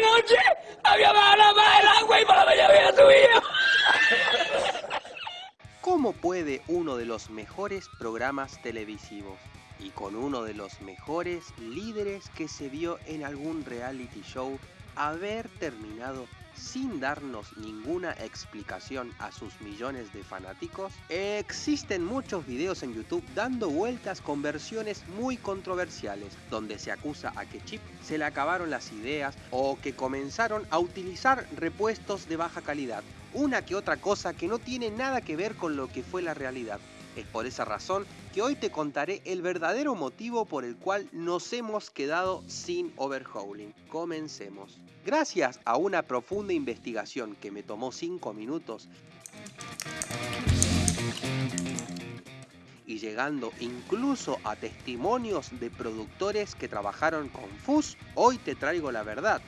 noche había bajado el agua y por la mañana había subido. ¿Cómo puede uno de los mejores programas televisivos y con uno de los mejores líderes que se vio en algún reality show haber terminado sin darnos ninguna explicación a sus millones de fanáticos? Existen muchos videos en YouTube dando vueltas con versiones muy controversiales, donde se acusa a que Chip se le acabaron las ideas o que comenzaron a utilizar repuestos de baja calidad, una que otra cosa que no tiene nada que ver con lo que fue la realidad. Es por esa razón que hoy te contaré el verdadero motivo por el cual nos hemos quedado sin overhauling. Comencemos. Gracias a una profunda investigación que me tomó 5 minutos y llegando incluso a testimonios de productores que trabajaron con FUS, hoy te traigo la verdad.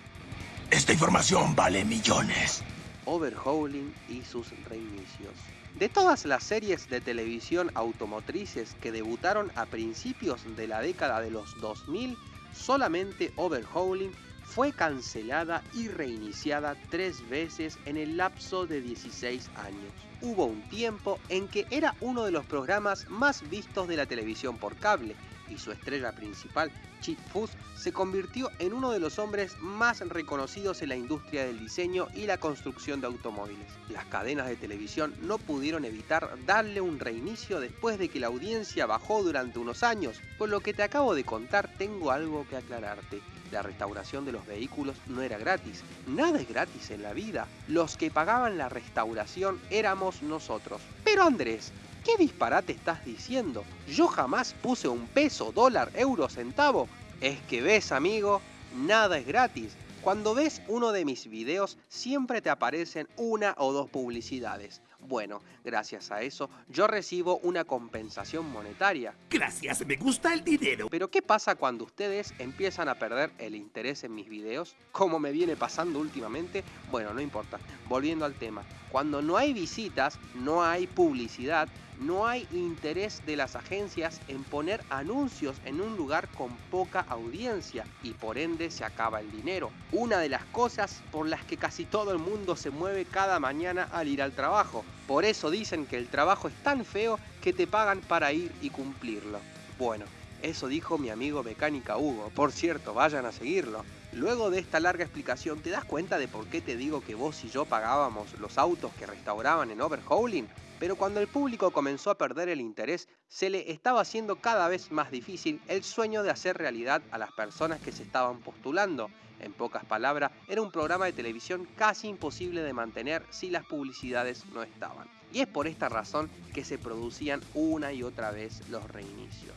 Esta información vale millones. Overhauling y sus reinicios. De todas las series de televisión automotrices que debutaron a principios de la década de los 2000, solamente Overhauling fue cancelada y reiniciada tres veces en el lapso de 16 años. Hubo un tiempo en que era uno de los programas más vistos de la televisión por cable y su estrella principal, Chip Foose, se convirtió en uno de los hombres más reconocidos en la industria del diseño y la construcción de automóviles. Las cadenas de televisión no pudieron evitar darle un reinicio después de que la audiencia bajó durante unos años. Por lo que te acabo de contar, tengo algo que aclararte. La restauración de los vehículos no era gratis. Nada es gratis en la vida. Los que pagaban la restauración éramos nosotros. Pero Andrés, ¿Qué disparate estás diciendo? Yo jamás puse un peso, dólar, euro, centavo. Es que ves, amigo, nada es gratis. Cuando ves uno de mis videos, siempre te aparecen una o dos publicidades. Bueno, gracias a eso, yo recibo una compensación monetaria. Gracias, me gusta el dinero. Pero ¿qué pasa cuando ustedes empiezan a perder el interés en mis videos? Como me viene pasando últimamente, bueno, no importa. Volviendo al tema, cuando no hay visitas, no hay publicidad, no hay interés de las agencias en poner anuncios en un lugar con poca audiencia y por ende se acaba el dinero. Una de las cosas por las que casi todo el mundo se mueve cada mañana al ir al trabajo. Por eso dicen que el trabajo es tan feo que te pagan para ir y cumplirlo. Bueno, eso dijo mi amigo Mecánica Hugo. Por cierto, vayan a seguirlo. Luego de esta larga explicación, ¿te das cuenta de por qué te digo que vos y yo pagábamos los autos que restauraban en overhauling? Pero cuando el público comenzó a perder el interés, se le estaba haciendo cada vez más difícil el sueño de hacer realidad a las personas que se estaban postulando. En pocas palabras, era un programa de televisión casi imposible de mantener si las publicidades no estaban. Y es por esta razón que se producían una y otra vez los reinicios.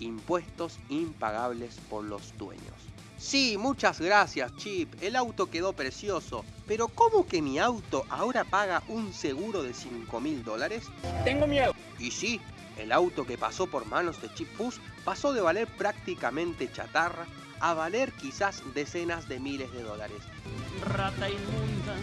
Impuestos impagables por los dueños. Sí, muchas gracias, Chip. El auto quedó precioso. Pero ¿cómo que mi auto ahora paga un seguro de 5 mil dólares? Tengo miedo. Y sí, el auto que pasó por manos de Chip Puss pasó de valer prácticamente chatarra a valer quizás decenas de miles de dólares. Rata inmunda.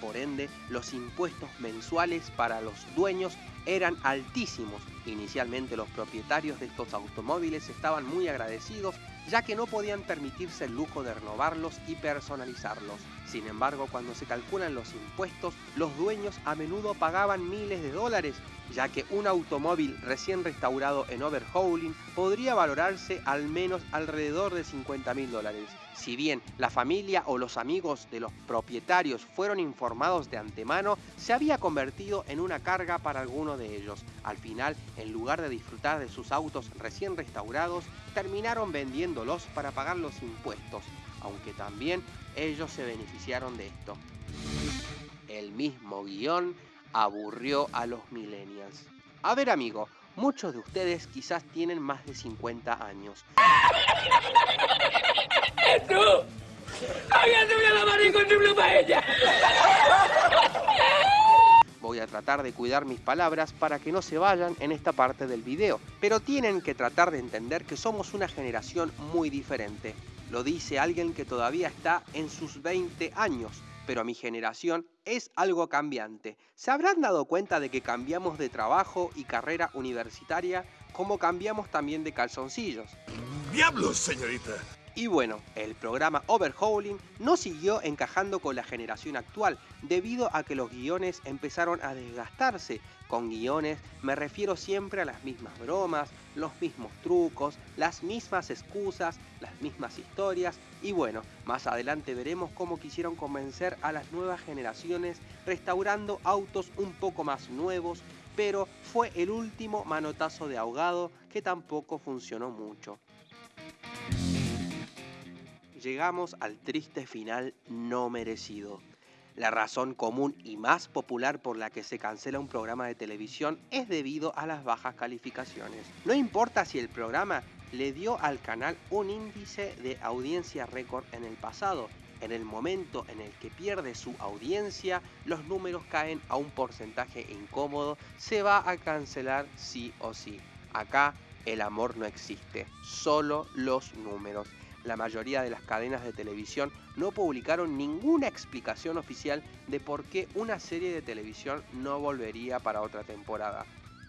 Por ende, los impuestos mensuales para los dueños eran altísimos. Inicialmente los propietarios de estos automóviles estaban muy agradecidos ya que no podían permitirse el lujo de renovarlos y personalizarlos. Sin embargo, cuando se calculan los impuestos, los dueños a menudo pagaban miles de dólares, ya que un automóvil recién restaurado en overhauling podría valorarse al menos alrededor de 50 mil dólares. Si bien la familia o los amigos de los propietarios fueron informados de antemano, se había convertido en una carga para alguno de ellos. Al final, en lugar de disfrutar de sus autos recién restaurados, terminaron vendiéndolos para pagar los impuestos, aunque también ellos se beneficiaron de esto. El mismo guion aburrió a los millennials. A ver amigo, muchos de ustedes quizás tienen más de 50 años. ¡Tú! ¡Había subido la mano con su paella! Voy a tratar de cuidar mis palabras para que no se vayan en esta parte del video, pero tienen que tratar de entender que somos una generación muy diferente. Lo dice alguien que todavía está en sus 20 años, pero mi generación es algo cambiante. ¿Se habrán dado cuenta de que cambiamos de trabajo y carrera universitaria como cambiamos también de calzoncillos? ¡Diablos, señorita! Y bueno, el programa Overhauling no siguió encajando con la generación actual, debido a que los guiones empezaron a desgastarse. Con guiones me refiero siempre a las mismas bromas, los mismos trucos, las mismas excusas, las mismas historias y bueno, más adelante veremos cómo quisieron convencer a las nuevas generaciones restaurando autos un poco más nuevos, pero fue el último manotazo de ahogado que tampoco funcionó mucho llegamos al triste final no merecido. La razón común y más popular por la que se cancela un programa de televisión es debido a las bajas calificaciones. No importa si el programa le dio al canal un índice de audiencia récord en el pasado, en el momento en el que pierde su audiencia, los números caen a un porcentaje incómodo, se va a cancelar sí o sí. Acá el amor no existe, solo los números la mayoría de las cadenas de televisión no publicaron ninguna explicación oficial de por qué una serie de televisión no volvería para otra temporada.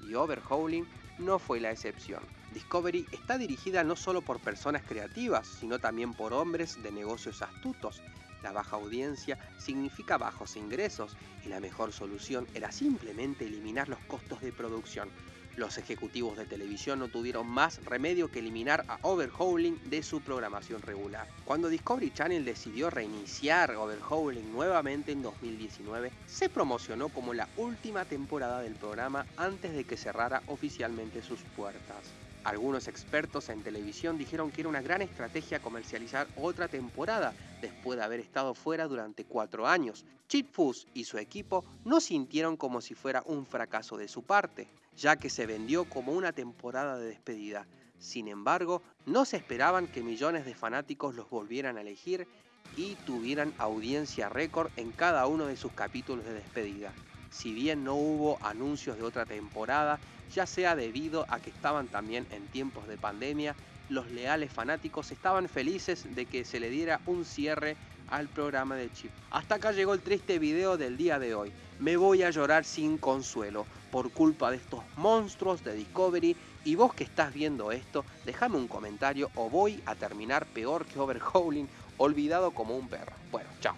Y Overhauling no fue la excepción. Discovery está dirigida no solo por personas creativas, sino también por hombres de negocios astutos. La baja audiencia significa bajos ingresos y la mejor solución era simplemente eliminar los costos de producción los ejecutivos de televisión no tuvieron más remedio que eliminar a Overhauling de su programación regular. Cuando Discovery Channel decidió reiniciar Overhauling nuevamente en 2019, se promocionó como la última temporada del programa antes de que cerrara oficialmente sus puertas. Algunos expertos en televisión dijeron que era una gran estrategia comercializar otra temporada después de haber estado fuera durante cuatro años. Chip Foose y su equipo no sintieron como si fuera un fracaso de su parte, ya que se vendió como una temporada de despedida. Sin embargo, no se esperaban que millones de fanáticos los volvieran a elegir y tuvieran audiencia récord en cada uno de sus capítulos de despedida. Si bien no hubo anuncios de otra temporada, ya sea debido a que estaban también en tiempos de pandemia, los leales fanáticos estaban felices de que se le diera un cierre al programa de Chip. Hasta acá llegó el triste video del día de hoy. Me voy a llorar sin consuelo por culpa de estos monstruos de Discovery y vos que estás viendo esto, déjame un comentario o voy a terminar peor que Overhauling, olvidado como un perro. Bueno, chao.